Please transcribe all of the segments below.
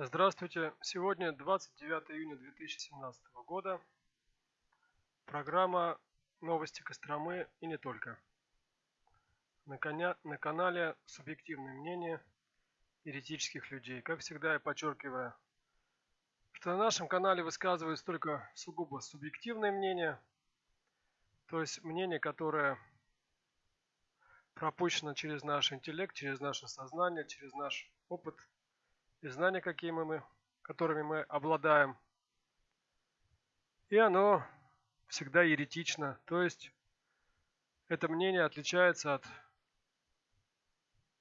Здравствуйте! Сегодня 29 июня 2017 года. Программа «Новости Костромы» и не только. На, коня, на канале «Субъективное мнение еретических людей». Как всегда я подчеркиваю, что на нашем канале высказывается только сугубо субъективное мнение, то есть мнение, которое пропущено через наш интеллект, через наше сознание, через наш опыт – и знания, какие мы, которыми мы обладаем. И оно всегда еретично, то есть это мнение отличается от,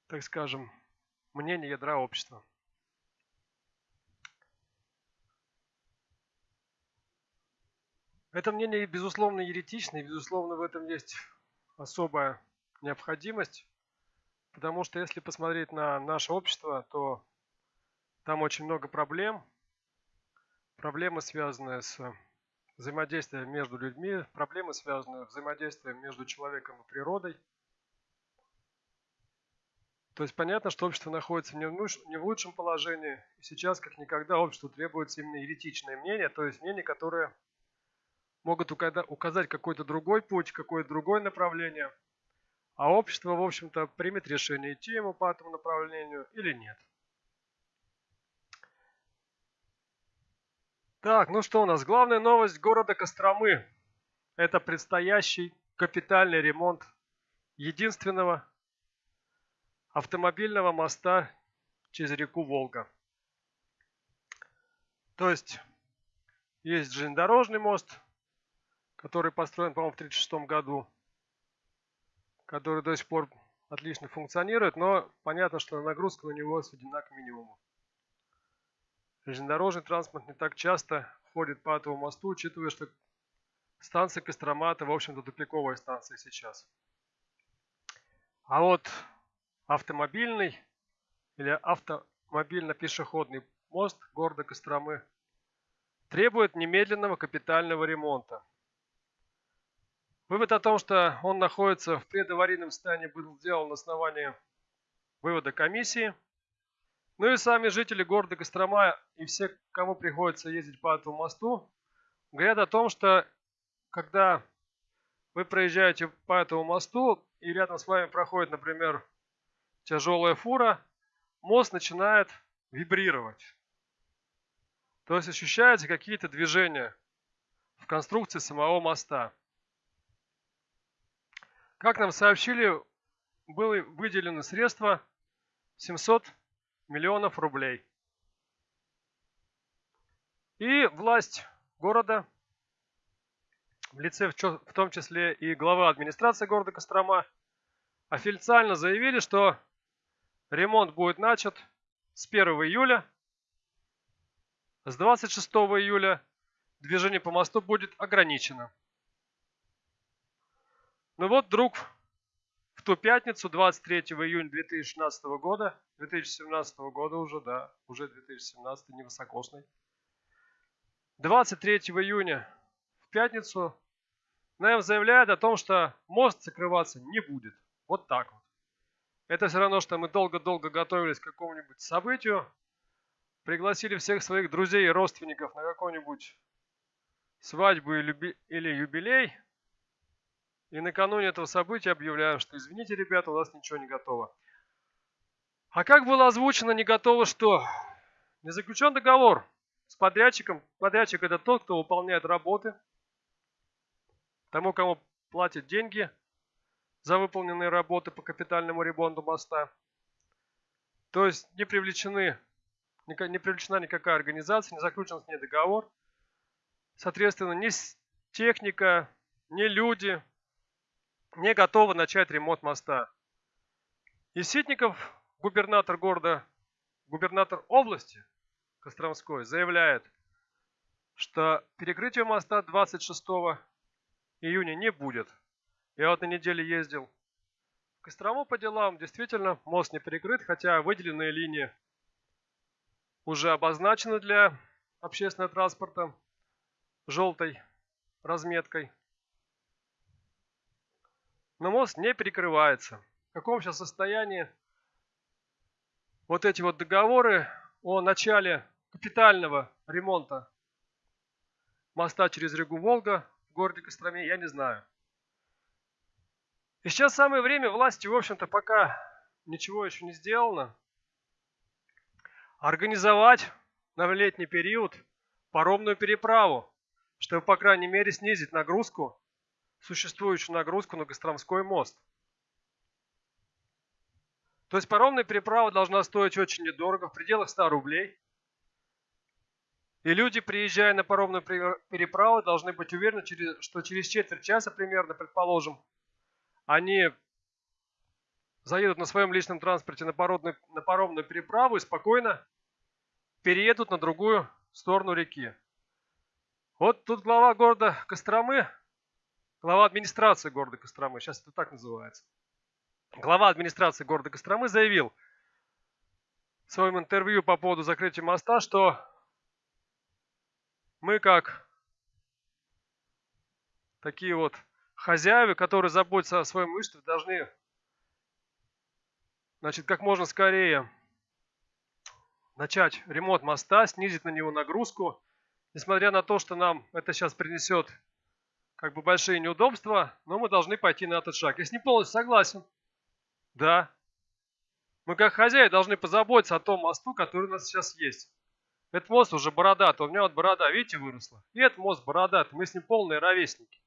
так скажем, мнения ядра общества. Это мнение, безусловно, еретично, и, безусловно, в этом есть особая необходимость, потому что если посмотреть на наше общество, то там очень много проблем. Проблемы, связанные с взаимодействием между людьми, проблемы, связанные с взаимодействием между человеком и природой. То есть понятно, что общество находится не в лучшем положении. И сейчас, как никогда, обществу требуется именно еретичное мнение, то есть мнение, которое могут указать какой-то другой путь, какое-то другое направление. А общество, в общем-то, примет решение, идти ему по этому направлению или нет. Так, ну что у нас? Главная новость города Костромы. Это предстоящий капитальный ремонт единственного автомобильного моста через реку Волга. То есть, есть железнодорожный мост, который построен, по-моему, в 1936 году, который до сих пор отлично функционирует, но понятно, что нагрузка на него сведена к минимуму. Железнодорожный транспорт не так часто ходит по этому мосту, учитывая, что станция Кострома это, в общем-то, тупиковая станция сейчас. А вот автомобильный или автомобильно-пешеходный мост города Костромы требует немедленного капитального ремонта. Вывод о том, что он находится в предаварийном состоянии, был сделан на основании вывода комиссии – ну и сами жители города Кострома и все, кому приходится ездить по этому мосту, говорят о том, что когда вы проезжаете по этому мосту и рядом с вами проходит, например, тяжелая фура, мост начинает вибрировать. То есть ощущаются какие-то движения в конструкции самого моста. Как нам сообщили, было выделено средства 700 миллионов рублей. И власть города, в лице в том числе и глава администрации города Кострома, официально заявили, что ремонт будет начат с 1 июля. С 26 июля движение по мосту будет ограничено. Ну вот вдруг ту пятницу, 23 июня 2016 года, 2017 года уже, да, уже 2017, невысокосный. 23 июня в пятницу нам заявляют о том, что мост закрываться не будет. Вот так вот. Это все равно, что мы долго-долго готовились к какому-нибудь событию, пригласили всех своих друзей и родственников на какую-нибудь свадьбу или юбилей – и накануне этого события объявляем, что извините, ребята, у нас ничего не готово. А как было озвучено, не готово что? Не заключен договор с подрядчиком. Подрядчик это тот, кто выполняет работы. Тому, кому платят деньги за выполненные работы по капитальному ремонту моста. То есть не привлечены, не привлечена никакая организация, не заключен с ней договор. Соответственно, ни техника, ни люди, не готовы начать ремонт моста. И Ситников, губернатор города, губернатор области Костромской, заявляет, что перекрытие моста 26 июня не будет. Я вот на неделе ездил в Кострому по делам. Действительно, мост не перекрыт, хотя выделенные линии уже обозначены для общественного транспорта желтой разметкой. Но мост не перекрывается. В каком сейчас состоянии вот эти вот договоры о начале капитального ремонта моста через реку Волга в городе Костроме, я не знаю. И сейчас самое время власти, в общем-то, пока ничего еще не сделано, организовать на летний период паромную переправу, чтобы, по крайней мере, снизить нагрузку, существующую нагрузку на Костромской мост. То есть паромная переправа должна стоить очень недорого, в пределах 100 рублей. И люди, приезжая на паромную переправу, должны быть уверены, что через четверть часа примерно, предположим, они заедут на своем личном транспорте на, паромную, на паромную переправу и спокойно переедут на другую сторону реки. Вот тут глава города Костромы, глава администрации города Костромы, сейчас это так называется, глава администрации города Костромы заявил в своем интервью по поводу закрытия моста, что мы как такие вот хозяева, которые заботятся о своем имуществе, должны значит, как можно скорее начать ремонт моста, снизить на него нагрузку. Несмотря на то, что нам это сейчас принесет как бы большие неудобства, но мы должны пойти на этот шаг. Я с ним полностью согласен. Да. Мы как хозяи должны позаботиться о том мосту, который у нас сейчас есть. Этот мост уже бородатый, у меня вот борода, видите, выросла. И этот мост бородатый, мы с ним полные ровесники.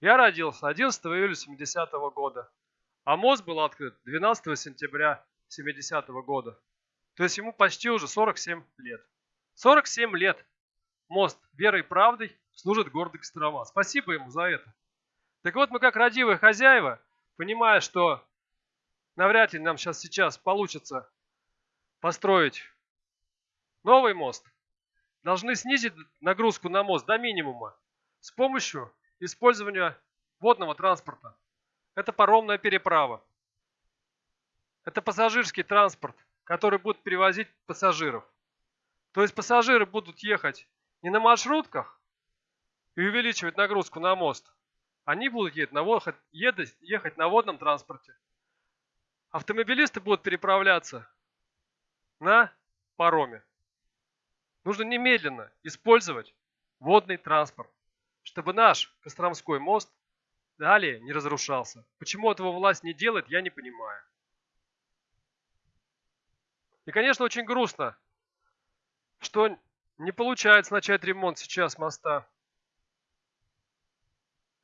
Я родился 11 июля 70 -го года, а мост был открыт 12 сентября 70 -го года. То есть ему почти уже 47 лет. 47 лет мост верой и правдой служит городу Кострома. Спасибо ему за это. Так вот, мы как родивые хозяева, понимая, что навряд ли нам сейчас сейчас получится построить новый мост, должны снизить нагрузку на мост до минимума с помощью использования водного транспорта. Это паромная переправа. Это пассажирский транспорт, который будет перевозить пассажиров. То есть пассажиры будут ехать не на маршрутках и увеличивать нагрузку на мост. Они будут ехать на, ехать на водном транспорте. Автомобилисты будут переправляться на пароме. Нужно немедленно использовать водный транспорт, чтобы наш Костромской мост далее не разрушался. Почему этого власть не делает, я не понимаю. И, конечно, очень грустно, что не получается начать ремонт сейчас моста.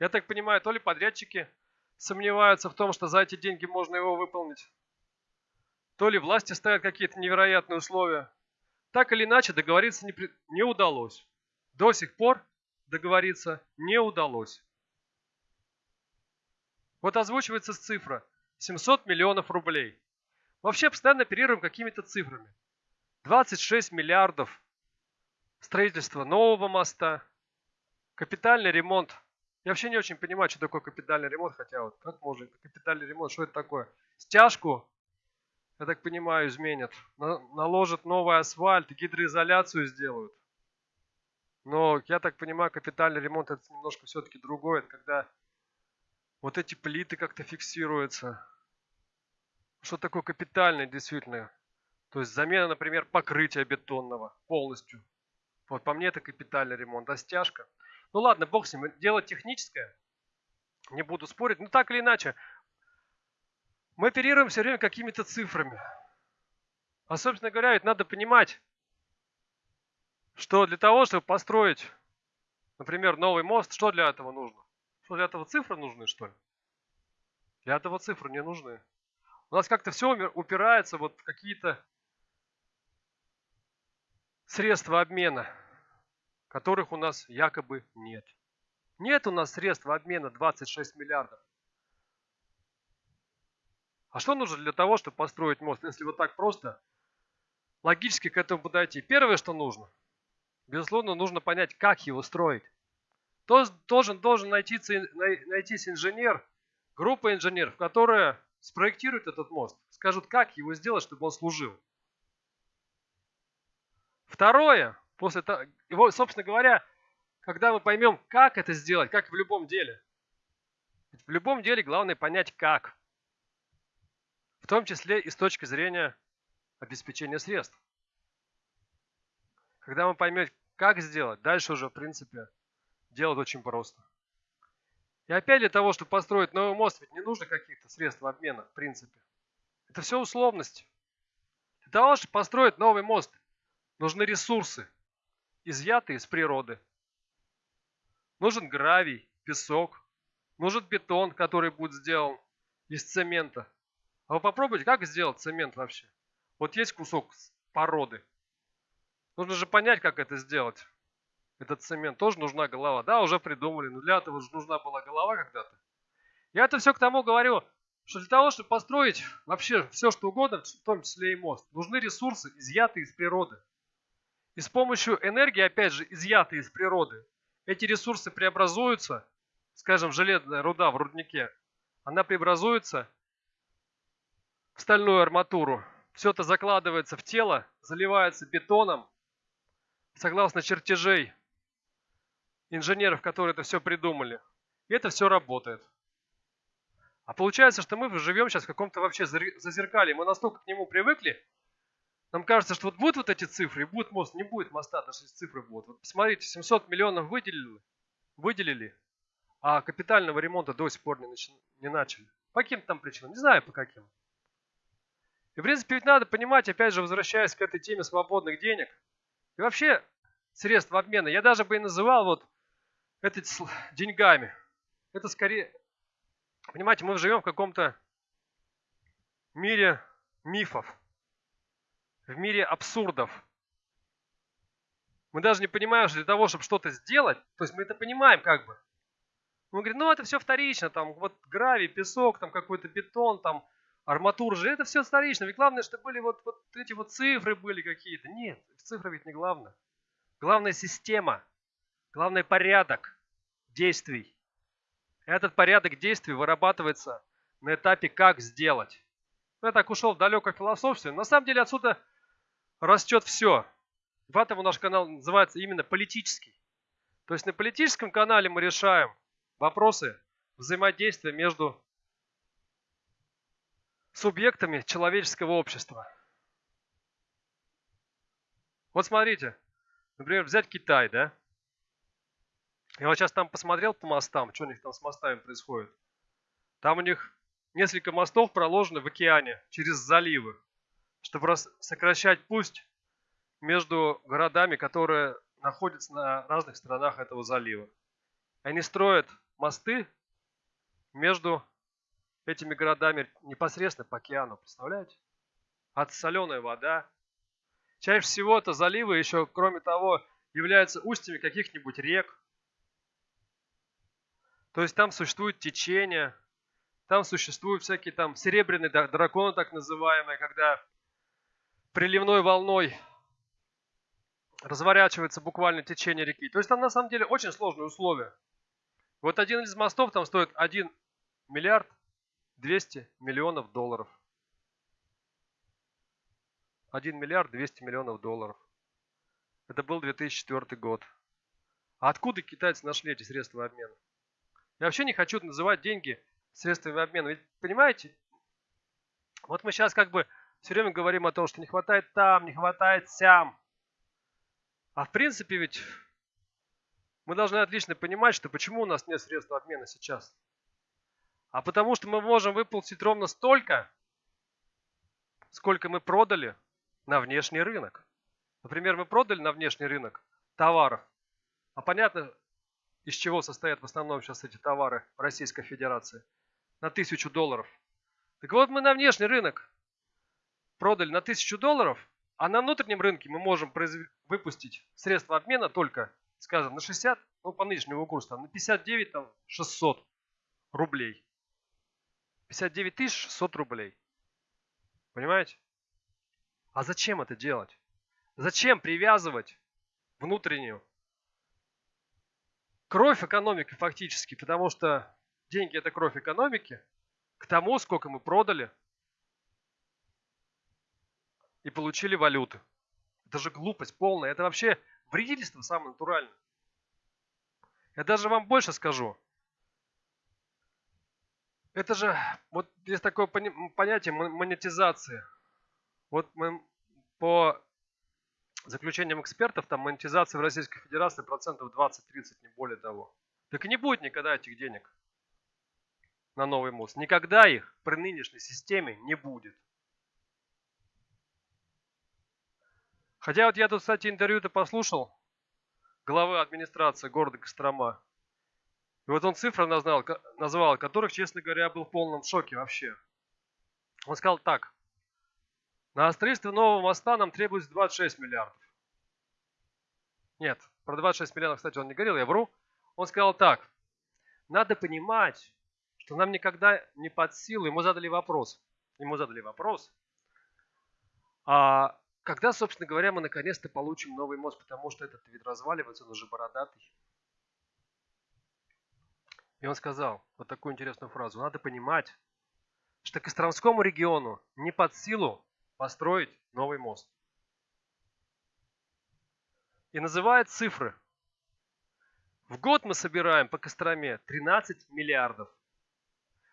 Я так понимаю, то ли подрядчики сомневаются в том, что за эти деньги можно его выполнить, то ли власти ставят какие-то невероятные условия. Так или иначе, договориться не, не удалось. До сих пор договориться не удалось. Вот озвучивается цифра 700 миллионов рублей. Вообще постоянно оперируем какими-то цифрами. 26 миллиардов строительство нового моста, капитальный ремонт. Я вообще не очень понимаю, что такое капитальный ремонт, хотя вот как можно, капитальный ремонт, что это такое? Стяжку я так понимаю, изменят. Наложат новый асфальт, гидроизоляцию сделают. Но, я так понимаю, капитальный ремонт это немножко все-таки другое. Это когда вот эти плиты как-то фиксируются. Что такое капитальный действительно? То есть замена, например, покрытия бетонного полностью. Вот по мне это капитальный ремонт, а стяжка. Ну ладно, бог с ним, дело техническое. Не буду спорить. Но так или иначе, мы оперируем все время какими-то цифрами. А, собственно говоря, ведь надо понимать, что для того, чтобы построить, например, новый мост, что для этого нужно? Что для этого цифры нужны, что ли? Для этого цифры не нужны. У нас как-то все упирается вот в какие-то средства обмена, которых у нас якобы нет. Нет у нас средств обмена 26 миллиардов. А что нужно для того, чтобы построить мост? Если вот так просто, логически к этому подойти. Первое, что нужно, безусловно, нужно понять, как его строить. Должен, должен найтись, найтись инженер, группа инженеров, которая спроектирует этот мост, скажут, как его сделать, чтобы он служил. Второе, после того, его, собственно говоря, когда мы поймем, как это сделать, как в любом деле. В любом деле главное понять, как в том числе и с точки зрения обеспечения средств. Когда мы поймем, как сделать, дальше уже, в принципе, делать очень просто. И опять для того, чтобы построить новый мост, ведь не нужно каких-то средств обмена, в принципе. Это все условности. Для того, чтобы построить новый мост, нужны ресурсы, изъятые из природы. Нужен гравий, песок, нужен бетон, который будет сделан из цемента. А вы попробуйте, как сделать цемент вообще? Вот есть кусок породы. Нужно же понять, как это сделать этот цемент, тоже нужна голова. Да, уже придумали, но для этого же нужна была голова когда-то. Я это все к тому говорю, что для того, чтобы построить вообще все, что угодно, в том числе и мост, нужны ресурсы, изъятые из природы. И с помощью энергии, опять же, изъятые из природы, эти ресурсы преобразуются, скажем, железная руда в руднике, она преобразуется в стальную арматуру. Все это закладывается в тело, заливается бетоном, согласно чертежей инженеров, которые это все придумали. И это все работает. А получается, что мы живем сейчас в каком-то вообще зазеркале. Мы настолько к нему привыкли, нам кажется, что вот будут вот эти цифры, и будет мост, не будет моста, даже если цифры будут. Вот посмотрите, 700 миллионов выделили, выделили, а капитального ремонта до сих пор не, начи, не начали. По каким там причинам? Не знаю по каким. И в принципе ведь надо понимать, опять же, возвращаясь к этой теме свободных денег, и вообще средств обмена, я даже бы и называл вот это деньгами. Это скорее, понимаете, мы живем в каком-то мире мифов, в мире абсурдов. Мы даже не понимаем, что для того, чтобы что-то сделать, то есть мы это понимаем как бы. Мы говорим, ну это все вторично, там вот гравий, песок, там какой-то бетон, там арматура же, это все вторично. Ведь главное, что были вот, вот эти вот цифры были какие-то. Нет, цифры ведь не главное. Главная система, главный порядок действий. Этот порядок действий вырабатывается на этапе «как сделать». Я так ушел в далекое философстве. На самом деле отсюда растет все. Поэтому наш канал называется именно политический. То есть на политическом канале мы решаем вопросы взаимодействия между субъектами человеческого общества. Вот смотрите, например, взять Китай, да? Я вот сейчас там посмотрел по мостам, что у них там с мостами происходит. Там у них несколько мостов проложены в океане через заливы, чтобы сокращать путь между городами, которые находятся на разных сторонах этого залива. Они строят мосты между этими городами непосредственно по океану, представляете? От соленая вода. Чаще всего это заливы еще, кроме того, являются устьями каких-нибудь рек. То есть там существует течение, там существуют всякие там серебряные драконы так называемые, когда приливной волной разворачивается буквально течение реки. То есть там на самом деле очень сложные условия. Вот один из мостов там стоит 1 миллиард 200 миллионов долларов. 1 миллиард 200 миллионов долларов. Это был 2004 год. А откуда китайцы нашли эти средства обмена? Я вообще не хочу называть деньги средствами обмена. Ведь, понимаете, вот мы сейчас как бы все время говорим о том, что не хватает там, не хватает сям. А в принципе ведь мы должны отлично понимать, что почему у нас нет средств обмена сейчас. А потому что мы можем выплатить ровно столько, сколько мы продали на внешний рынок. Например, мы продали на внешний рынок товаров. А понятно, из чего состоят в основном сейчас эти товары в Российской Федерации. На тысячу долларов. Так вот, мы на внешний рынок продали на тысячу долларов, а на внутреннем рынке мы можем выпустить средства обмена только, скажем, на 60, ну по нынешнему курсу, на 59 там, 600 рублей. 59 тысяч 600 рублей. Понимаете? А зачем это делать? Зачем привязывать внутреннюю кровь экономики фактически, потому что деньги это кровь экономики, к тому, сколько мы продали и получили валюты. Это же глупость полная. Это вообще вредительство самое натуральное. Я даже вам больше скажу. Это же, вот есть такое понятие монетизации. Вот мы по заключениям экспертов, там монетизация в Российской Федерации процентов 20-30, не более того. Так и не будет никогда этих денег на новый мост. Никогда их при нынешней системе не будет. Хотя вот я тут, кстати, интервью-то послушал главы администрации города Кострома. И вот он цифры назвал, назвал, которых, честно говоря, был в полном шоке вообще. Он сказал так. На строительство нового моста нам требуется 26 миллиардов. Нет, про 26 миллиардов, кстати, он не говорил, я вру. Он сказал так. Надо понимать, что нам никогда не под силу. Ему задали вопрос. Ему задали вопрос. А когда, собственно говоря, мы наконец-то получим новый мост, потому что этот вид разваливается, он уже бородатый. И он сказал вот такую интересную фразу. Надо понимать, что Костромскому региону не под силу построить новый мост. И называет цифры. В год мы собираем по Костроме 13 миллиардов.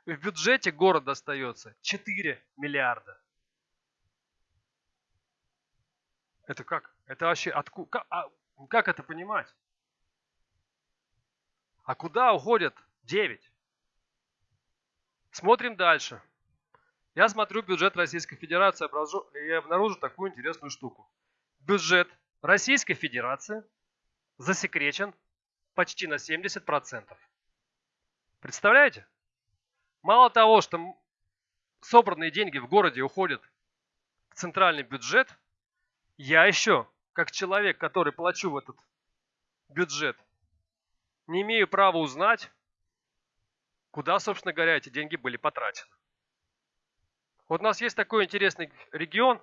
В бюджете города остается 4 миллиарда. Это как? Это вообще откуда? Как, а, как это понимать? А куда уходят 9? Смотрим дальше. Я смотрю бюджет Российской Федерации и обнаружу такую интересную штуку. Бюджет Российской Федерации засекречен почти на 70%. Представляете? Мало того, что собранные деньги в городе уходят в центральный бюджет, я еще, как человек, который плачу в этот бюджет, не имею права узнать, куда, собственно говоря, эти деньги были потрачены. Вот у нас есть такой интересный регион,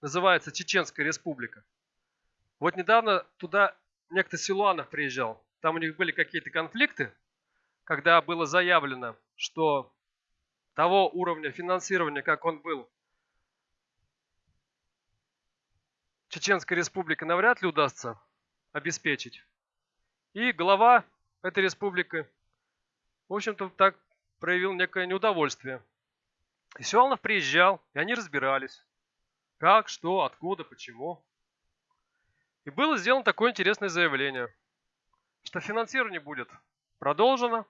называется Чеченская республика. Вот недавно туда некто Силуанов приезжал. Там у них были какие-то конфликты, когда было заявлено, что того уровня финансирования, как он был Чеченской республики навряд ли удастся обеспечить. И глава этой республики, в общем-то, так проявил некое неудовольствие. И Силанов приезжал, и они разбирались. Как, что, откуда, почему. И было сделано такое интересное заявление, что финансирование будет продолжено,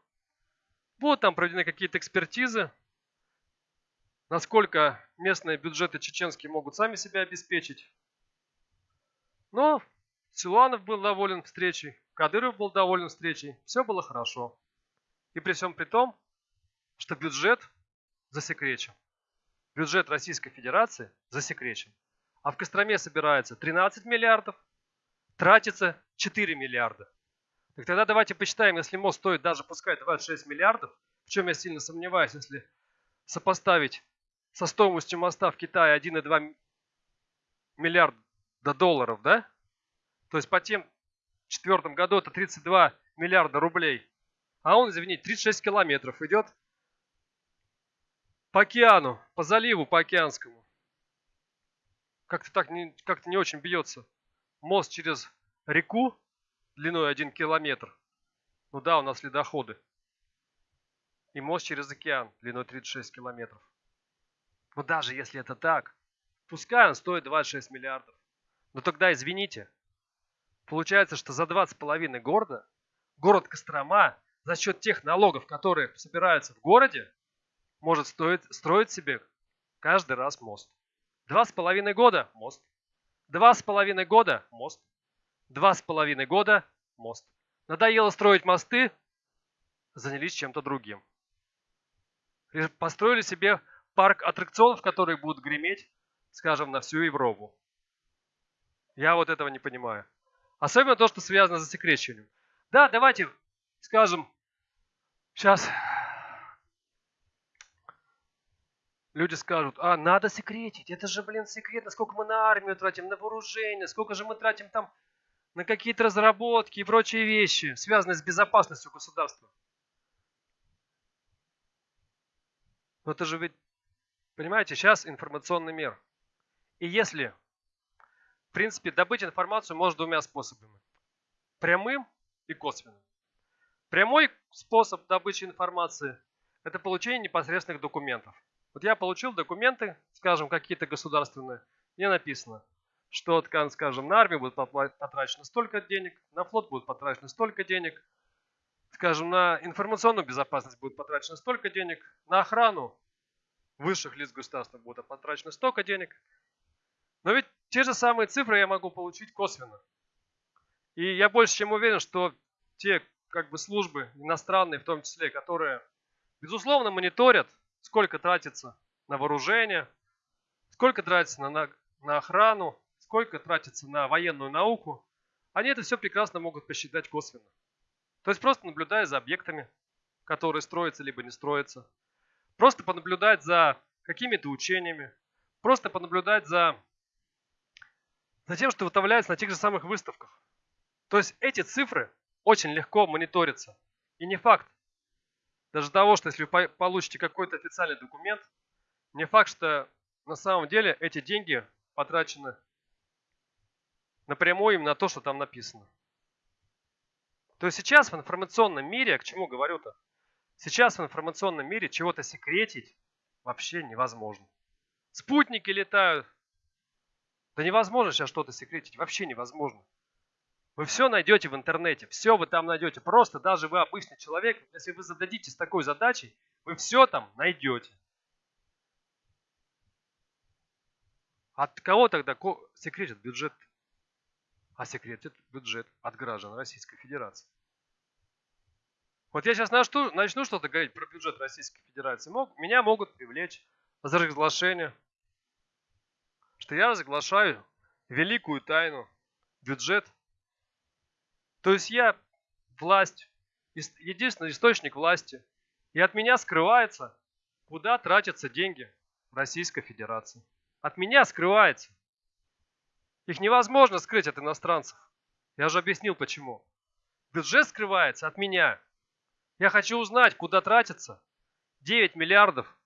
будут там проведены какие-то экспертизы, насколько местные бюджеты чеченские могут сами себя обеспечить. Но Силуанов был доволен встречей, Кадыров был доволен встречей, все было хорошо. И при всем при том, что бюджет засекречен. Бюджет Российской Федерации засекречен. А в Костроме собирается 13 миллиардов, тратится 4 миллиарда. Так тогда давайте посчитаем, если мост стоит даже пускай 26 миллиардов, в чем я сильно сомневаюсь, если сопоставить со стоимостью моста в Китае 1,2 миллиарда долларов, да? То есть по тем четвертом году это 32 миллиарда рублей. А он, извините, 36 километров идет по океану, по заливу, по океанскому. Как-то так не, как-то не очень бьется. Мост через реку длиной 1 километр. Ну да, у нас ледоходы. И мост через океан длиной 36 километров. Но даже если это так, пускай он стоит 26 миллиардов. Но тогда, извините, получается, что за 20,5 города город Кострома за счет тех налогов, которые собираются в городе, может стоить, строить себе каждый раз мост. Два с половиной года – мост. Два с половиной года – мост. Два с половиной года – мост. Надоело строить мосты, занялись чем-то другим. Построили себе парк аттракционов, которые будут греметь, скажем, на всю Европу. Я вот этого не понимаю. Особенно то, что связано с засекречиванием. Да, давайте скажем, сейчас Люди скажут, а надо секретить, это же, блин, секретно, сколько мы на армию тратим, на вооружение, сколько же мы тратим там на какие-то разработки и прочие вещи, связанные с безопасностью государства. Но это же ведь, понимаете, сейчас информационный мир. И если, принципе, добыть информацию можно двумя способами. Прямым и косвенным. Прямой способ добычи информации – это получение непосредственных документов. Вот я получил документы, скажем, какие-то государственные, где написано, что, скажем, на армию будет потрачено столько денег, на флот будет потрачено столько денег, скажем, на информационную безопасность будет потрачено столько денег, на охрану высших лиц государства будет потрачено столько денег. Но ведь те же самые цифры я могу получить косвенно. И я больше чем уверен, что те как бы службы иностранные, в том числе, которые, безусловно, мониторят, сколько тратится на вооружение, сколько тратится на, на, на охрану, сколько тратится на военную науку, они это все прекрасно могут посчитать косвенно. То есть просто наблюдая за объектами, которые строятся либо не строятся. Просто понаблюдать за какими-то учениями. Просто понаблюдать за, за тем, что выставляется на тех же самых выставках. То есть эти цифры очень легко мониторятся. И не факт. Даже того, что если вы получите какой-то официальный документ, не факт, что на самом деле эти деньги потрачены напрямую именно на то, что там написано. То есть сейчас в информационном мире, к чему говорю-то? Сейчас в информационном мире чего-то секретить вообще невозможно. Спутники летают. Да невозможно сейчас что-то секретить, вообще невозможно. Вы все найдете в интернете, все вы там найдете. Просто даже вы обычный человек, если вы зададитесь такой задачей, вы все там найдете. От кого тогда секретит бюджет? А секретит бюджет от граждан Российской Федерации. Вот я сейчас начну, начну что-то говорить про бюджет Российской Федерации. Мог, меня могут привлечь за разглашение, что я разглашаю великую тайну, бюджет. То есть я власть, единственный источник власти. И от меня скрывается, куда тратятся деньги Российской Федерации. От меня скрывается. Их невозможно скрыть от иностранцев. Я же объяснил почему. Бюджет скрывается от меня. Я хочу узнать, куда тратятся 9 миллиардов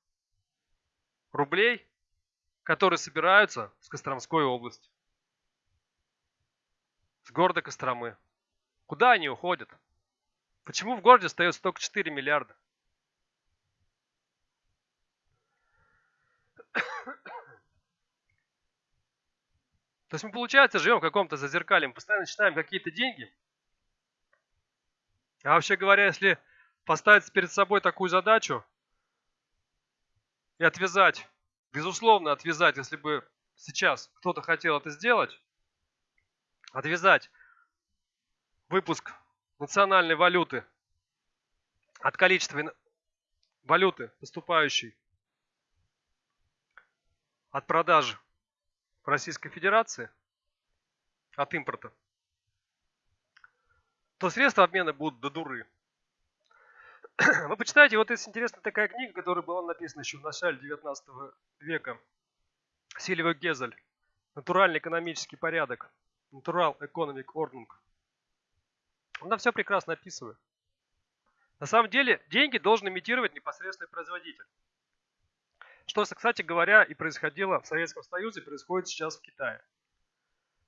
рублей, которые собираются с Костромской области. С города Костромы. Куда они уходят? Почему в городе остается только 4 миллиарда? То есть мы, получается, живем в каком-то зазеркале, мы постоянно считаем какие-то деньги. А вообще говоря, если поставить перед собой такую задачу и отвязать, безусловно отвязать, если бы сейчас кто-то хотел это сделать, отвязать выпуск национальной валюты от количества валюты, поступающей от продажи в Российской Федерации от импорта, то средства обмена будут до дуры. Вы почитайте, вот есть интересная такая книга, которая была написана еще в начале 19 века. Сильвия Гезель. Натуральный экономический порядок. Natural Economic Ordnung. Она все прекрасно описывает. На самом деле, деньги должен имитировать непосредственный производитель. Что, кстати говоря, и происходило в Советском Союзе, происходит сейчас в Китае.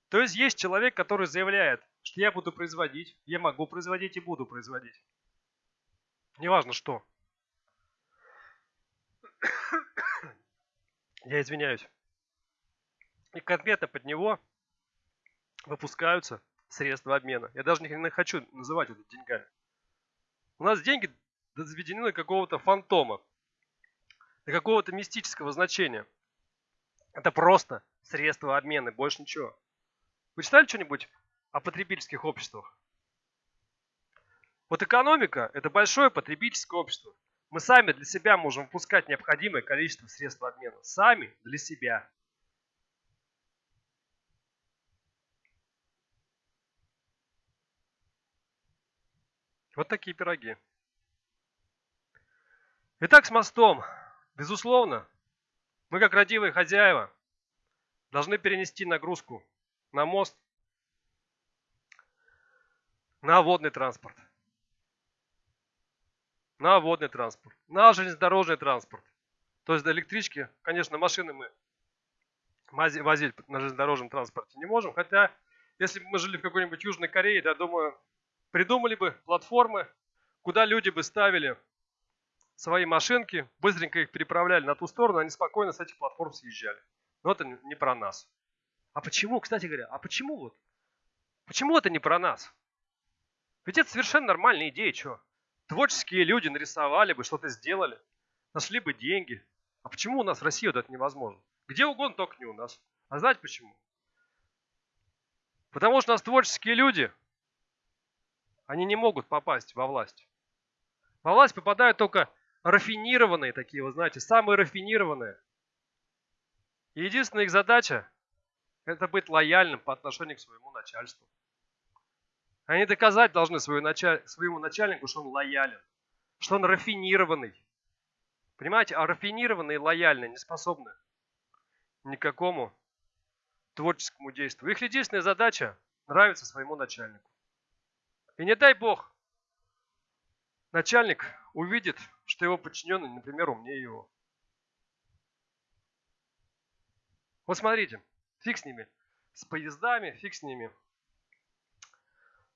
То есть есть человек, который заявляет, что я буду производить, я могу производить и буду производить. Неважно что. Я извиняюсь. И конкретно под него выпускаются средства обмена. Я даже не хочу называть это деньгами. У нас деньги заведены до какого-то фантома до какого-то мистического значения. Это просто средство обмена, больше ничего. Вы читали что-нибудь о потребительских обществах? Вот экономика – это большое потребительское общество. Мы сами для себя можем впускать необходимое количество средств обмена. Сами для себя. Вот такие пироги. Итак, с мостом. Безусловно, мы как родивые хозяева должны перенести нагрузку на мост, на водный транспорт, на водный транспорт, на железнодорожный транспорт. То есть до электрички, конечно, машины мы возить на железнодорожном транспорте не можем, хотя если бы мы жили в какой-нибудь Южной Корее, я думаю, придумали бы платформы, куда люди бы ставили свои машинки, быстренько их переправляли на ту сторону, они спокойно с этих платформ съезжали. Но это не про нас. А почему, кстати говоря, а почему вот? Почему это не про нас? Ведь это совершенно нормальная идея, что? Творческие люди нарисовали бы, что-то сделали, нашли бы деньги. А почему у нас в России вот это невозможно? Где угодно, только не у нас. А знаете почему? Потому что у нас творческие люди, они не могут попасть во власть. Во власть попадают только рафинированные такие, вы знаете, самые рафинированные. И единственная их задача – это быть лояльным по отношению к своему начальству. Они доказать должны началь... своему начальнику, что он лоялен, что он рафинированный. Понимаете, а рафинированные и лояльные не способны никакому творческому действию. Их единственная задача – нравиться своему начальнику. И не дай бог, начальник увидит, что его подчиненный, например, умнее его. Вот смотрите, фиг с ними, с поездами, фиг с ними,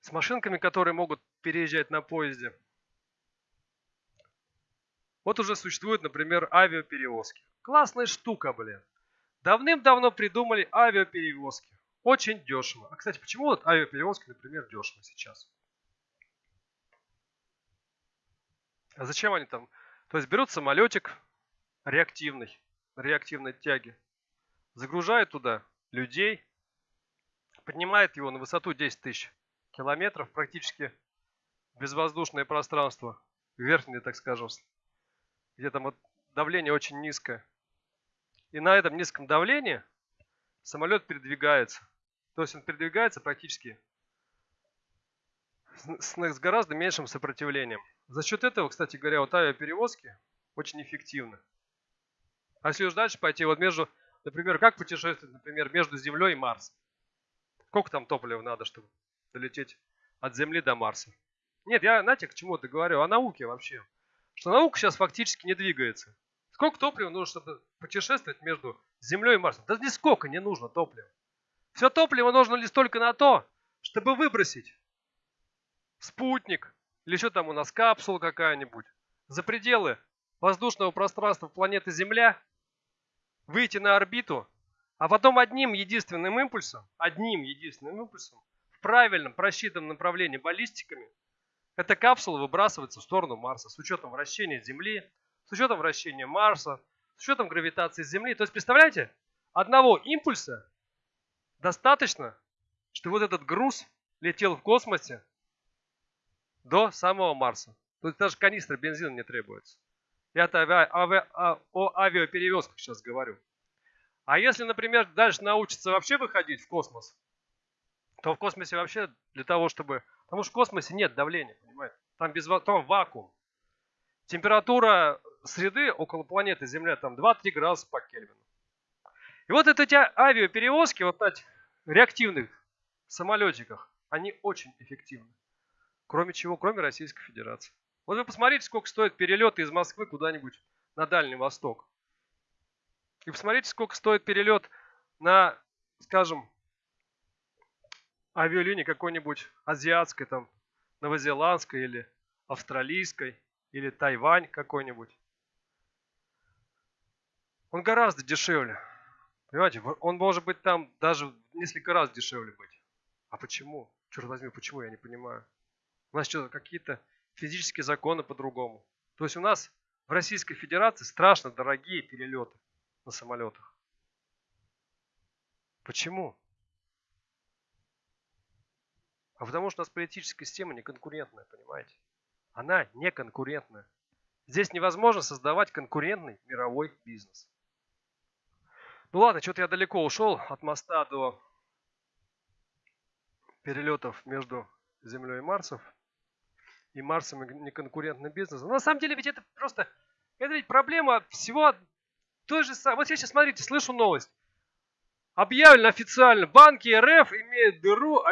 с машинками, которые могут переезжать на поезде. Вот уже существуют, например, авиаперевозки. Классная штука, блин. Давным-давно придумали авиаперевозки. Очень дешево. А, кстати, почему вот авиаперевозки, например, дешево сейчас? А зачем они там? То есть берут самолетик реактивный, реактивной тяги, загружают туда людей, поднимает его на высоту 10 тысяч километров, практически безвоздушное пространство, верхнее, так скажем, где там вот давление очень низкое. И на этом низком давлении самолет передвигается. То есть он передвигается практически с, с гораздо меньшим сопротивлением. За счет этого, кстати говоря, вот авиаперевозки очень эффективны. А если уж дальше пойти, вот между, например, как путешествовать, например, между Землей и Марсом? Сколько там топлива надо, чтобы долететь от Земли до Марса? Нет, я, знаете, к чему-то говорю, о науке вообще. Что наука сейчас фактически не двигается. Сколько топлива нужно, чтобы путешествовать между Землей и Марсом? Да нисколько не нужно топлива. Все топливо нужно лишь только на то, чтобы выбросить спутник или что там у нас, капсула какая-нибудь, за пределы воздушного пространства планеты Земля, выйти на орбиту, а потом одним единственным импульсом, одним единственным импульсом, правильном просчитанном направлении баллистиками, эта капсула выбрасывается в сторону Марса с учетом вращения Земли, с учетом вращения Марса, с учетом гравитации Земли. То есть, представляете, одного импульса достаточно, что вот этот груз летел в космосе до самого Марса. То есть даже канистра бензина не требуется. Я-то ави, ави, о авиаперевозках сейчас говорю. А если, например, дальше научиться вообще выходить в космос, то в космосе вообще для того, чтобы... Потому что в космосе нет давления, понимаете? Там, без, там вакуум. Температура среды около планеты Земля там 2-3 градуса по Кельвину. И вот эти авиаперевозки, вот на реактивных самолетиках, они очень эффективны. Кроме чего? Кроме Российской Федерации. Вот вы посмотрите, сколько стоит перелет из Москвы куда-нибудь на Дальний Восток. И посмотрите, сколько стоит перелет на, скажем, авиалинии какой-нибудь азиатской, там, новозеландской или австралийской, или Тайвань какой-нибудь. Он гораздо дешевле. Понимаете, он может быть там даже несколько раз дешевле быть. А почему? Черт возьми, почему, я не понимаю. У нас что, какие-то физические законы по-другому. То есть у нас в Российской Федерации страшно дорогие перелеты на самолетах. Почему? А потому что у нас политическая система неконкурентная, понимаете? Она неконкурентная. Здесь невозможно создавать конкурентный мировой бизнес. Ну ладно, что-то я далеко ушел от моста до перелетов между Землей и Марсом и Марсом и неконкурентным бизнесом. Но на самом деле ведь это просто, это ведь проблема всего той же самой. Вот я сейчас, смотрите, слышу новость. Объявлено официально, банки РФ имеют дыру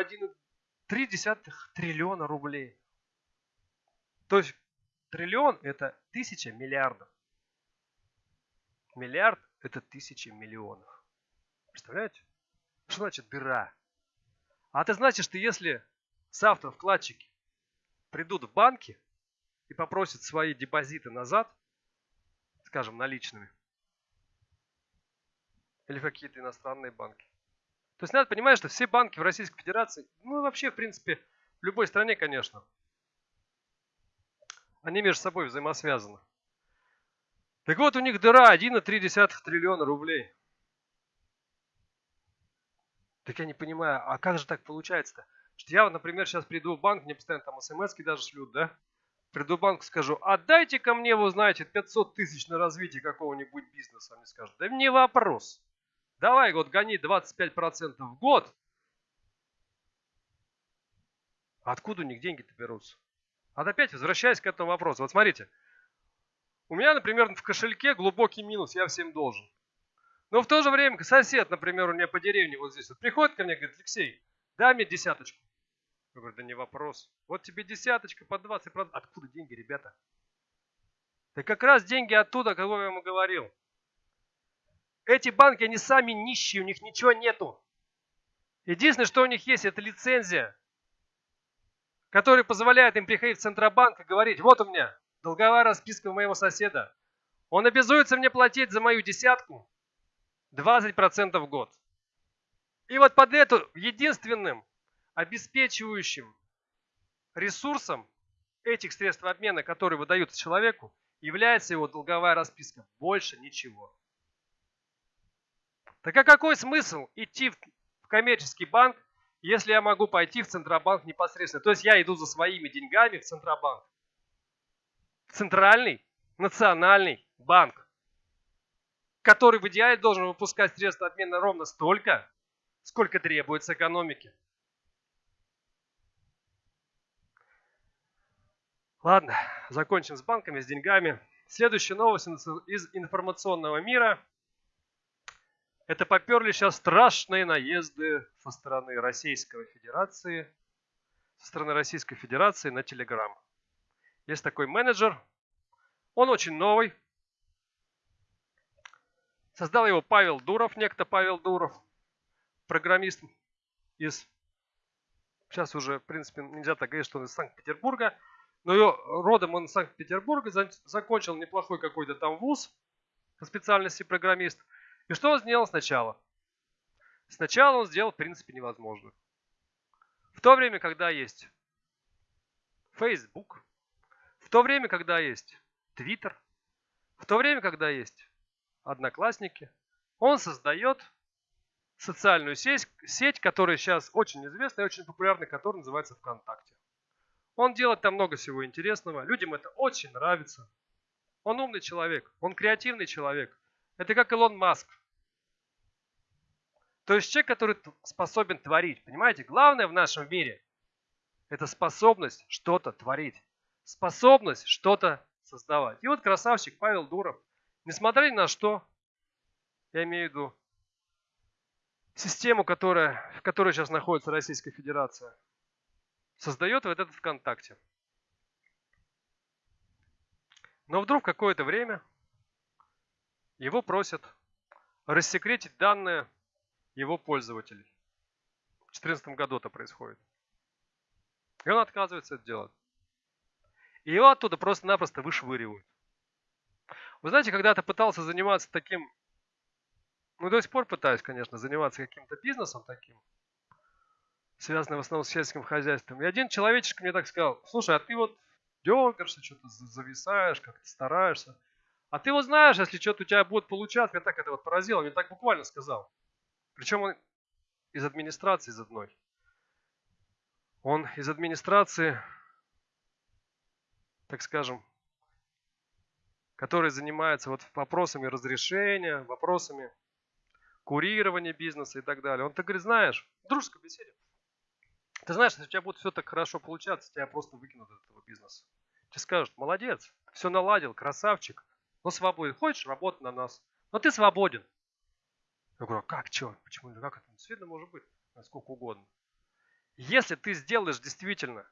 1,3 триллиона рублей. То есть триллион это тысяча миллиардов. Миллиард это тысяча миллионов. Представляете? Что значит дыра? А это значит, что если завтра вкладчики придут в банки и попросят свои депозиты назад, скажем, наличными, или какие-то иностранные банки, То есть надо понимать, что все банки в Российской Федерации, ну и вообще, в принципе, в любой стране, конечно, они между собой взаимосвязаны. Так вот, у них дыра 1,3 триллиона рублей. Так я не понимаю, а как же так получается-то? Что я, например, сейчас приду в банк, мне постоянно там смс даже шлют, да? Приду в банк, скажу, отдайте ко мне, вы знаете, 500 тысяч на развитие какого-нибудь бизнеса. Они скажут, да мне вопрос. Давай вот гони 25% в год. Откуда у них деньги-то берутся? А опять возвращаясь к этому вопросу. Вот смотрите. У меня, например, в кошельке глубокий минус, я всем должен. Но в то же время сосед, например, у меня по деревне вот здесь вот приходит ко мне и говорит, Алексей, дай мне десяточку. Я говорю, да не вопрос. Вот тебе десяточка по 20%. Откуда деньги, ребята? Да как раз деньги оттуда, кого я ему говорил. Эти банки, они сами нищие, у них ничего нету. Единственное, что у них есть, это лицензия, которая позволяет им приходить в Центробанк и говорить, вот у меня долговая расписка моего соседа. Он обязуется мне платить за мою десятку 20% в год. И вот под эту единственным обеспечивающим ресурсом этих средств обмена, которые выдаются человеку, является его долговая расписка. Больше ничего. Так а какой смысл идти в коммерческий банк, если я могу пойти в Центробанк непосредственно? То есть я иду за своими деньгами в Центробанк. В Центральный национальный банк, который в идеале должен выпускать средства обмена ровно столько, сколько требуется экономике. Ладно, закончим с банками, с деньгами. Следующая новость из информационного мира – это поперли сейчас страшные наезды со стороны Российской Федерации, со стороны Российской Федерации на Telegram. Есть такой менеджер, он очень новый. Создал его Павел Дуров, некто Павел Дуров, программист из, сейчас уже, в принципе, нельзя так говорить, что он из Санкт-Петербурга, но ее, родом он из Санкт-Петербурга, закончил неплохой какой-то там вуз по специальности программист – и что он сделал сначала? Сначала он сделал, в принципе, невозможно. В то время, когда есть Facebook, в то время, когда есть Twitter, в то время, когда есть Одноклассники, он создает социальную сеть, сеть, которая сейчас очень известна и очень популярна, которая называется ВКонтакте. Он делает там много всего интересного, людям это очень нравится. Он умный человек, он креативный человек. Это как Илон Маск. То есть человек, который способен творить. Понимаете, главное в нашем мире – это способность что-то творить. Способность что-то создавать. И вот красавчик Павел Дуров, несмотря ни на что, я имею в виду систему, которая, в которой сейчас находится Российская Федерация, создает вот этот ВКонтакте. Но вдруг какое-то время его просят рассекретить данные его пользователей. В 2014 году это происходит. И он отказывается это делать. И его оттуда просто-напросто вышвыривают. Вы знаете, когда-то пытался заниматься таким, ну до сих пор пытаюсь, конечно, заниматься каким-то бизнесом таким, связанным в основном с сельским хозяйством. И один человечек мне так сказал, слушай, а ты вот дергаешься, что-то зависаешь, как-то стараешься. А ты вот знаешь, если что-то у тебя будет получаться, меня так это вот поразило, мне так буквально сказал. Причем он из администрации из одной. Он из администрации, так скажем, который занимается вот вопросами разрешения, вопросами курирования бизнеса и так далее. Он так говорит, знаешь, в дружеской беседе, ты знаешь, если у тебя будет все так хорошо получаться, тебя просто выкинут из этого бизнеса. Тебе скажут, молодец, все наладил, красавчик, но свободен. Хочешь, работать на нас. Но ты свободен. Я говорю, а как, что, почему, как это? Действительно может быть, насколько угодно. Если ты сделаешь действительно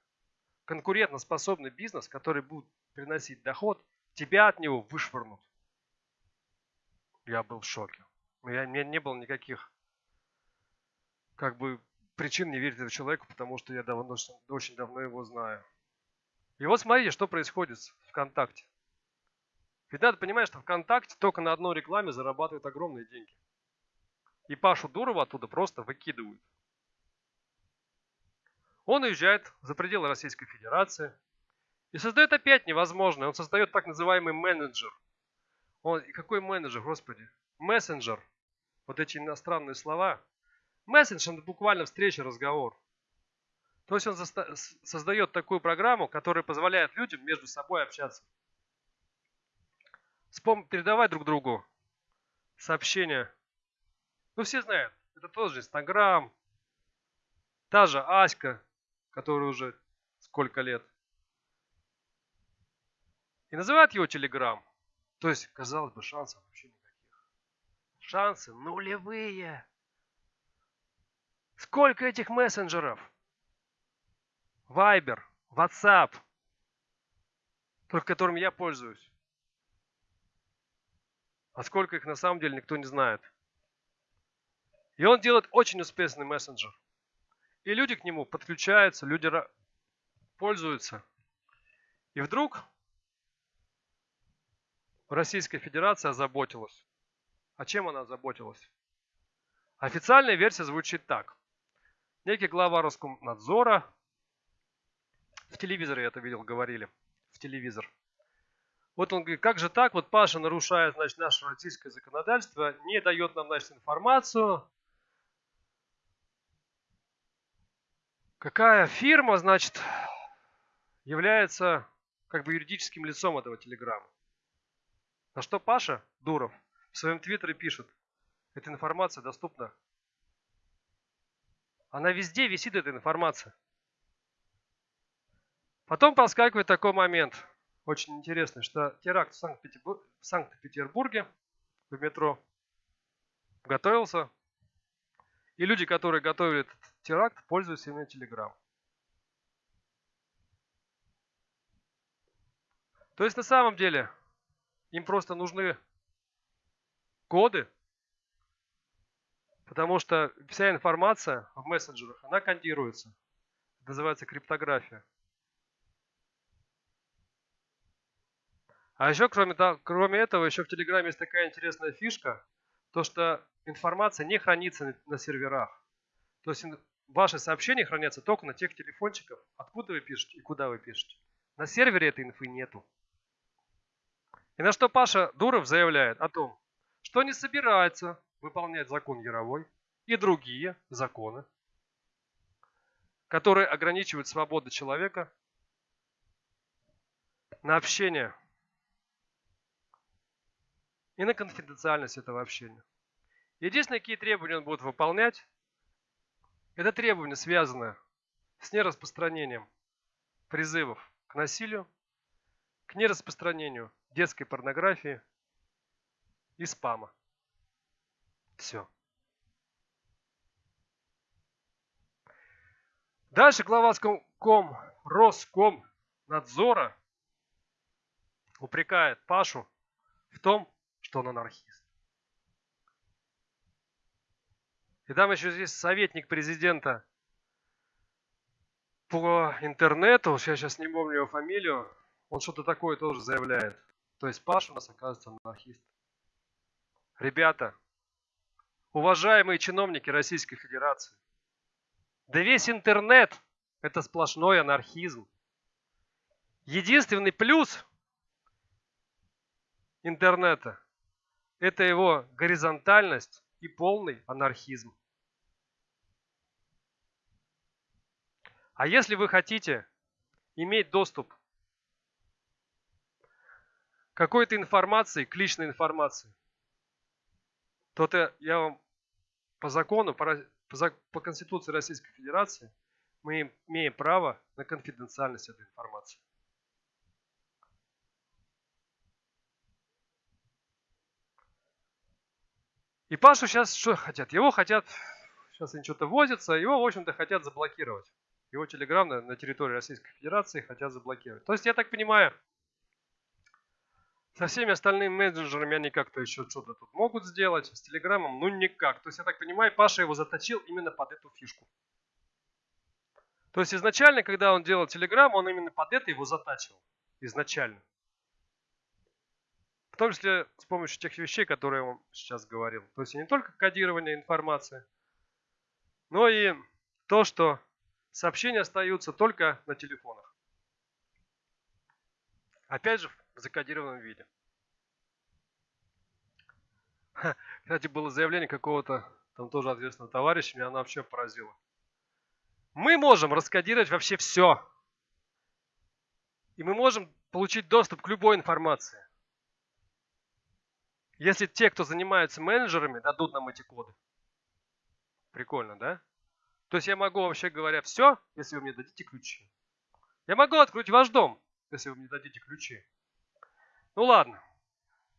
конкурентоспособный бизнес, который будет приносить доход, тебя от него вышвырнут. Я был в шоке. У меня не было никаких как бы причин не верить этому человеку, потому что я давно, очень давно его знаю. И вот смотрите, что происходит в ВКонтакте. Ведь надо понимать, что ВКонтакте только на одной рекламе зарабатывают огромные деньги. И Пашу Дурова оттуда просто выкидывают. Он уезжает за пределы Российской Федерации и создает опять невозможное. Он создает так называемый менеджер. Он, какой менеджер, господи? Мессенджер. Вот эти иностранные слова. Мессенджер – это буквально встреча, разговор. То есть он создает такую программу, которая позволяет людям между собой общаться. Передавать друг другу сообщения. Ну, все знают, это тоже Инстаграм, та же Аська, которая уже сколько лет. И называют его Телеграм. То есть, казалось бы, шансов вообще никаких. Шансы нулевые. Сколько этих мессенджеров? Viber, WhatsApp, только которым я пользуюсь. А сколько их на самом деле никто не знает. И он делает очень успешный мессенджер. И люди к нему подключаются, люди пользуются. И вдруг Российская Федерация озаботилась. А чем она озаботилась? Официальная версия звучит так. Некий глава Роскомнадзора в телевизоре я это видел, говорили. В телевизор. Вот он говорит, как же так, вот Паша нарушает, значит, наше российское законодательство, не дает нам, значит, информацию. Какая фирма, значит, является как бы юридическим лицом этого телеграмма? На что Паша Дуров в своем твиттере пишет, эта информация доступна. Она везде висит, эта информация. Потом проскакивает такой момент, очень интересный, что теракт в Санкт-Петербурге в метро готовился. И люди, которые готовили этот теракт, пользуются именно Telegram. То есть на самом деле им просто нужны коды, потому что вся информация в мессенджерах, она кондируется. Это называется криптография. А еще, кроме, кроме этого, еще в Телеграме есть такая интересная фишка, то что информация не хранится на серверах. То есть ваши сообщения хранятся только на тех телефончиках, откуда вы пишете и куда вы пишете. На сервере этой инфы нету. И на что Паша Дуров заявляет о том, что не собирается выполнять закон Яровой и другие законы, которые ограничивают свободу человека на общение и на конфиденциальность этого общения. Единственное, какие требования он будет выполнять, это требования, связанные с нераспространением призывов к насилию, к нераспространению детской порнографии и спама. Все. Дальше глава ком, Роском надзора упрекает Пашу в том, что он анархист. И там еще здесь советник президента по интернету, я сейчас не помню его фамилию, он что-то такое тоже заявляет. То есть Паша у нас оказывается анархист. Ребята, уважаемые чиновники Российской Федерации, да весь интернет – это сплошной анархизм. Единственный плюс интернета это его горизонтальность и полный анархизм. А если вы хотите иметь доступ к какой-то информации, к личной информации, то это я вам по закону, по, по, Конституции Российской Федерации, мы имеем право на конфиденциальность этой информации. И Пашу сейчас что хотят? Его хотят, сейчас они что-то возятся, его, в общем-то, хотят заблокировать. Его телеграм на, на территории Российской Федерации хотят заблокировать. То есть, я так понимаю, со всеми остальными менеджерами они как-то еще что-то тут могут сделать, с телеграммом, ну никак. То есть, я так понимаю, Паша его заточил именно под эту фишку. То есть, изначально, когда он делал телеграм, он именно под это его затачивал. Изначально. В том числе с помощью тех вещей, которые я вам сейчас говорил. То есть не только кодирование информации, но и то, что сообщения остаются только на телефонах. Опять же, в закодированном виде. Кстати, было заявление какого-то там тоже ответственного товарища, меня оно вообще поразило. Мы можем раскодировать вообще все. И мы можем получить доступ к любой информации. Если те, кто занимаются менеджерами, дадут нам эти коды. Прикольно, да? То есть я могу, вообще говоря, все, если вы мне дадите ключи. Я могу открыть ваш дом, если вы мне дадите ключи. Ну ладно.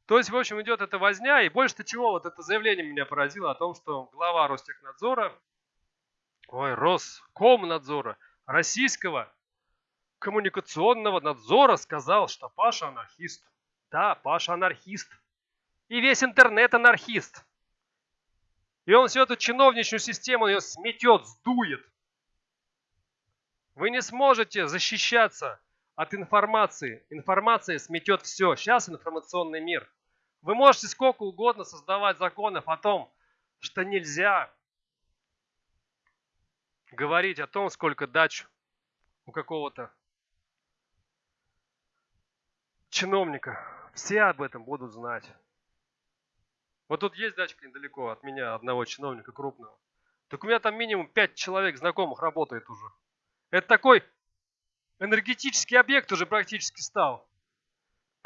То есть, в общем, идет эта возня, и больше-то чего, вот это заявление меня поразило о том, что глава Ростехнадзора, ой, Роскомнадзора, российского коммуникационного надзора сказал, что Паша анархист. Да, Паша анархист. И весь интернет анархист. И он всю эту чиновничную систему ее сметет, сдует. Вы не сможете защищаться от информации. Информация сметет все. Сейчас информационный мир. Вы можете сколько угодно создавать законов о том, что нельзя говорить о том, сколько дач у какого-то чиновника. Все об этом будут знать. Вот тут есть дачка недалеко от меня, одного чиновника крупного. Так у меня там минимум 5 человек знакомых работает уже. Это такой энергетический объект уже практически стал.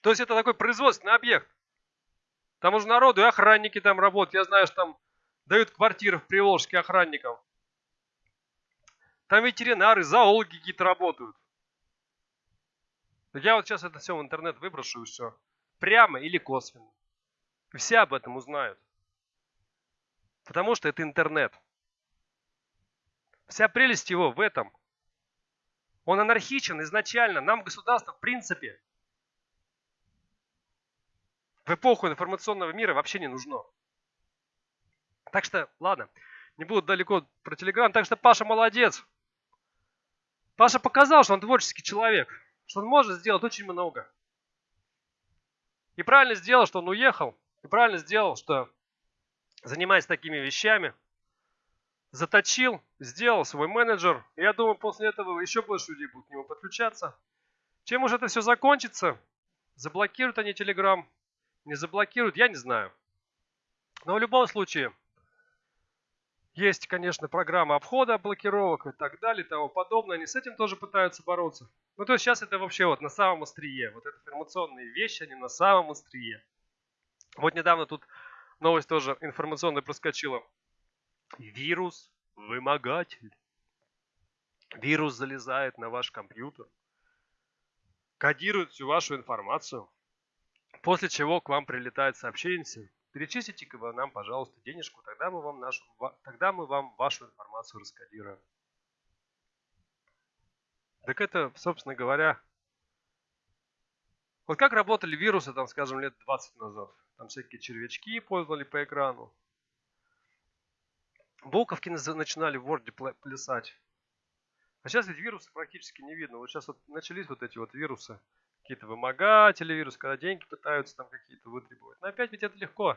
То есть это такой производственный объект. Там уже народу и охранники там работают. Я знаю, что там дают квартиры в Приволжске охранникам. Там ветеринары, зоологи какие-то работают. Я вот сейчас это все в интернет выброшу и все. Прямо или косвенно. Все об этом узнают. Потому что это интернет. Вся прелесть его в этом. Он анархичен изначально. Нам государство в принципе в эпоху информационного мира вообще не нужно. Так что, ладно, не буду далеко про Телеграм. Так что Паша молодец. Паша показал, что он творческий человек что он может сделать очень много. И правильно сделал, что он уехал. И правильно сделал, что занимаясь такими вещами, заточил, сделал свой менеджер. И я думаю, после этого еще больше людей будут к нему подключаться. Чем уже это все закончится? Заблокируют они Телеграм? Не заблокируют? Я не знаю. Но в любом случае, есть, конечно, программа обхода блокировок и так далее и тому подобное. Они с этим тоже пытаются бороться. Ну, то есть сейчас это вообще вот на самом острие. Вот это информационные вещи, они на самом острие. Вот недавно тут новость тоже информационная проскочила. Вирус вымогатель. Вирус залезает на ваш компьютер, кодирует всю вашу информацию, после чего к вам прилетает сообщение, Перечислите-ка вы нам, пожалуйста, денежку, тогда мы вам, нашу, тогда мы вам вашу информацию раскодируем. Так это, собственно говоря, вот как работали вирусы, там, скажем, лет 20 назад. Там всякие червячки ползали по экрану. Буковки начинали в Word плясать. А сейчас ведь вирусы практически не видно. Вот сейчас вот начались вот эти вот вирусы какие-то вымогатели вирус, когда деньги пытаются там какие-то вытребовать. Но опять ведь это легко.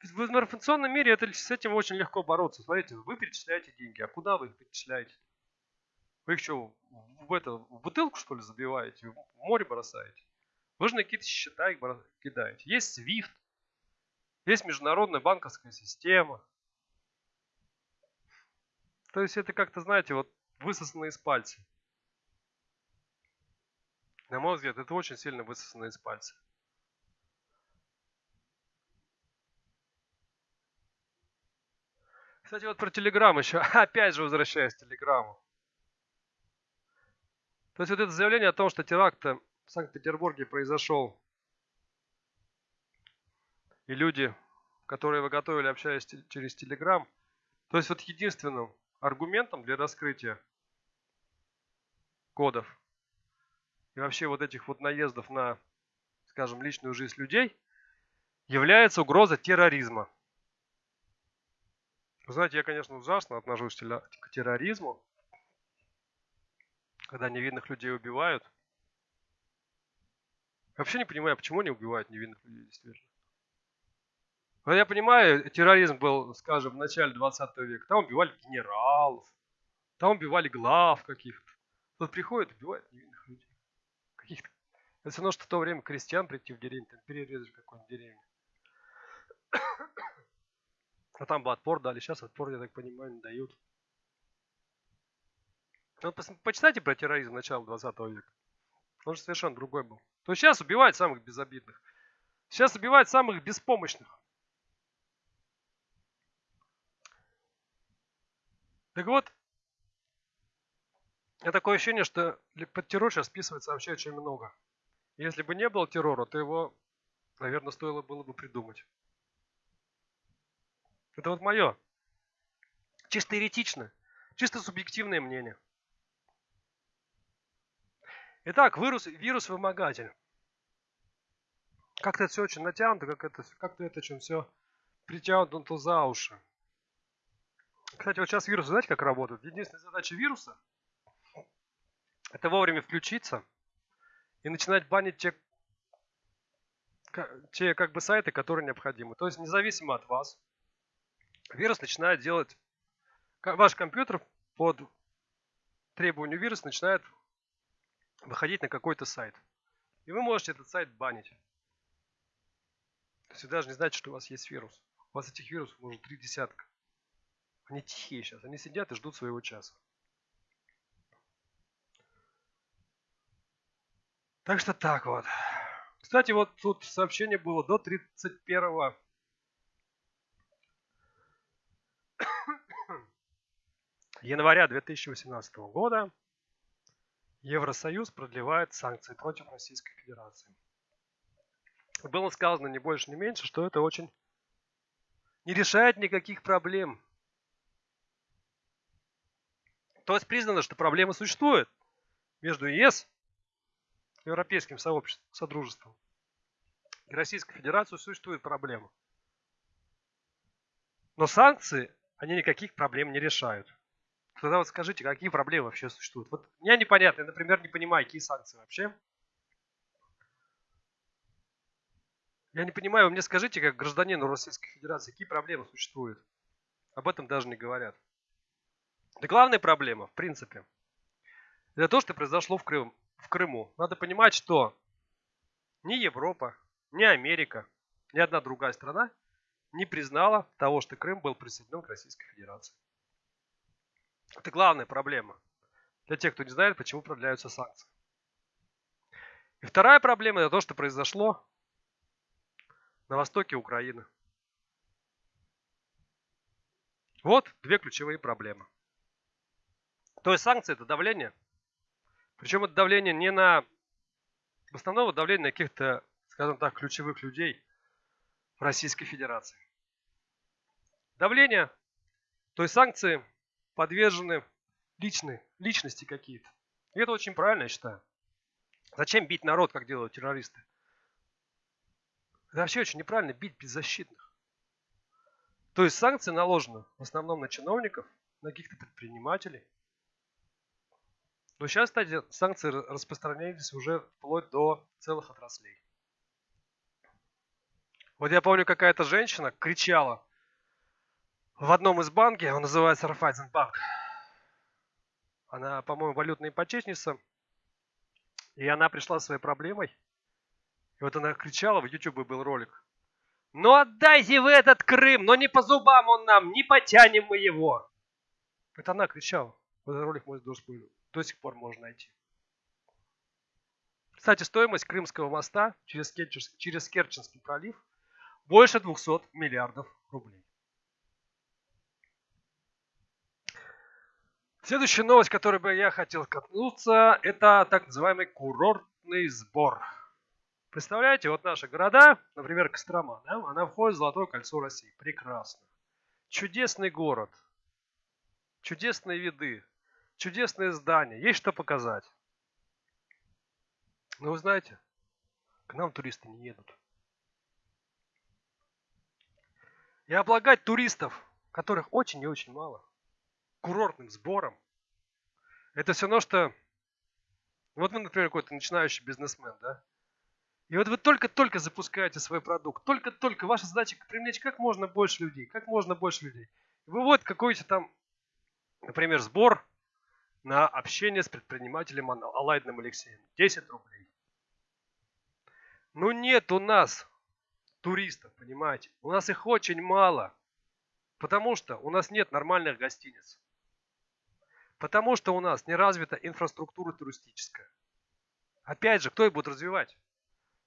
В информационном мире это, с этим очень легко бороться. Смотрите, вы перечисляете деньги, а куда вы их перечисляете? Вы их что, в, это, в бутылку что ли забиваете, в море бросаете? Вы же на какие-то счета их кидаете. Есть SWIFT, есть международная банковская система. То есть это как-то, знаете, вот высосано из пальца. На мой взгляд, это очень сильно высосано из пальца. Кстати, вот про Телеграм еще. Опять же возвращаясь к Телеграму. То есть вот это заявление о том, что теракт в Санкт-Петербурге произошел. И люди, которые вы готовили, общаясь через Телеграм. То есть вот единственным аргументом для раскрытия кодов и вообще вот этих вот наездов на, скажем, личную жизнь людей является угроза терроризма. Вы знаете, я, конечно, ужасно отношусь к терроризму. когда невинных людей убивают. Вообще не понимаю, почему они убивают невинных людей, действительно. Но я понимаю, терроризм был, скажем, в начале 20 века. Там убивали генералов, там убивали глав каких-то. Тут приходят, убивают невинных. Каких-то. Это все равно, что в то время крестьян прийти в деревню, там перерезать какую-нибудь деревню. А там бы отпор дали, сейчас отпор, я так понимаю, не дают. Вот почитайте про терроризм начала 20 века. Он же совершенно другой был. То сейчас убивают самых безобидных. Сейчас убивают самых беспомощных. Так вот, у такое ощущение, что под террор сейчас списывается вообще очень много. Если бы не было террора, то его, наверное, стоило было бы придумать. Это вот мое. Чисто еретично. Чисто субъективное мнение. Итак, вирус, вирус-вымогатель. Как-то это все очень натянуто, как это, как-то это очень все притянуто за уши. Кстати, вот сейчас вирусы, знаете, как работают? Единственная задача вируса – это вовремя включиться и начинать банить те, те как бы сайты, которые необходимы. То есть независимо от вас, вирус начинает делать, ваш компьютер под требованию вируса начинает выходить на какой-то сайт. И вы можете этот сайт банить. То есть вы даже не знаете, что у вас есть вирус. У вас этих вирусов может три десятка. Они тихие сейчас, они сидят и ждут своего часа. Так что так вот. Кстати, вот тут сообщение было до 31 января 2018 года Евросоюз продлевает санкции против Российской Федерации. Было сказано не больше, не меньше, что это очень не решает никаких проблем. То есть признано, что проблема существует между ЕС, Европейским сообществом, содружеством, и Российской Федерацией существует проблема. Но санкции, они никаких проблем не решают. Тогда вот скажите, какие проблемы вообще существуют? Вот мне непонятно, я, например, не понимаю, какие санкции вообще. Я не понимаю, вы мне скажите, как гражданину Российской Федерации, какие проблемы существуют? Об этом даже не говорят. Да главная проблема, в принципе, это то, что произошло в, Крым, в Крыму. Надо понимать, что ни Европа, ни Америка, ни одна другая страна не признала того, что Крым был присоединен к Российской Федерации. Это главная проблема для тех, кто не знает, почему продляются санкции. И вторая проблема это то, что произошло на востоке Украины. Вот две ключевые проблемы. То есть санкции это давление. Причем это давление не на... В основном давление на каких-то, скажем так, ключевых людей в Российской Федерации. Давление, то есть санкции подвержены личные, личности какие-то. И это очень правильно, я считаю. Зачем бить народ, как делают террористы? Это вообще очень неправильно бить беззащитных. То есть санкции наложены в основном на чиновников, на каких-то предпринимателей – но сейчас, кстати, санкции распространялись уже вплоть до целых отраслей. Вот я помню, какая-то женщина кричала в одном из банков, он называется Райфайзенбанк. Она, по-моему, валютная ипотечница. И она пришла со своей проблемой. И вот она кричала, в YouTube был ролик. Ну отдайте вы этот Крым, но не по зубам он нам, не потянем мы его. Это она кричала. Вот этот ролик мой должен до сих пор можно найти. Кстати, стоимость Крымского моста через, Керченский, через Керченский пролив больше 200 миллиардов рублей. Следующая новость, которой бы я хотел коснуться, это так называемый курортный сбор. Представляете, вот наши города, например, Кострома, да, она входит в Золотое кольцо России. Прекрасно. Чудесный город. Чудесные виды чудесное здание, есть что показать. Но вы знаете, к нам туристы не едут. И облагать туристов, которых очень и очень мало, курортным сбором, это все равно, что Вот вы, например, какой-то начинающий бизнесмен, да? И вот вы только-только запускаете свой продукт, только-только ваша задача привлечь как можно больше людей, как можно больше людей. Вы вот какой-то там, например, сбор на общение с предпринимателем Алайдным Алексеем. 10 рублей. Ну нет у нас туристов, понимаете. У нас их очень мало. Потому что у нас нет нормальных гостиниц. Потому что у нас не развита инфраструктура туристическая. Опять же, кто их будет развивать?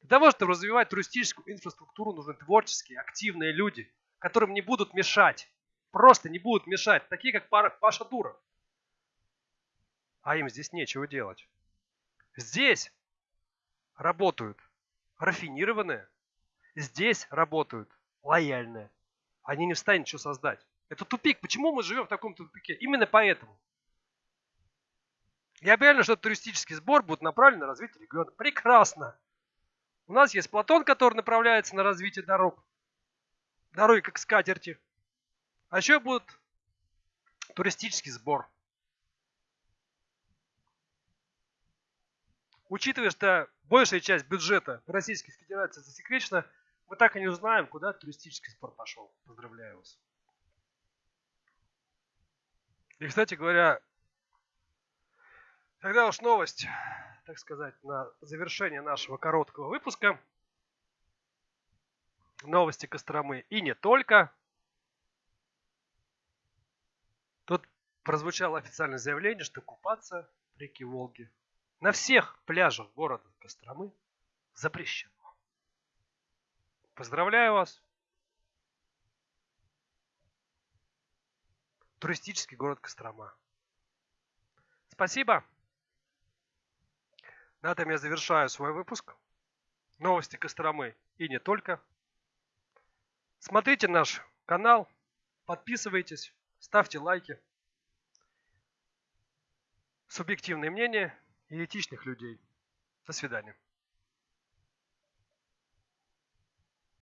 Для того, чтобы развивать туристическую инфраструктуру, нужны творческие, активные люди, которым не будут мешать. Просто не будут мешать. Такие, как Паша Дуров. А им здесь нечего делать. Здесь работают рафинированные. Здесь работают лояльные. Они не встанут что создать. Это тупик. Почему мы живем в таком тупике? Именно поэтому. Я уверен, что туристический сбор будет направлен на развитие региона. Прекрасно. У нас есть Платон, который направляется на развитие дорог. Дороги как скатерти. А еще будет туристический сбор. Учитывая, что большая часть бюджета Российской Федерации засекречена, мы так и не узнаем, куда туристический сбор пошел. Поздравляю вас. И, кстати говоря, тогда уж новость, так сказать, на завершение нашего короткого выпуска. Новости Костромы и не только. Тут прозвучало официальное заявление, что купаться в реке Волги на всех пляжах города Костромы запрещено. Поздравляю вас! Туристический город Кострома. Спасибо. На этом я завершаю свой выпуск. Новости Костромы и не только. Смотрите наш канал, подписывайтесь, ставьте лайки. Субъективное мнение и этичных людей. До свидания.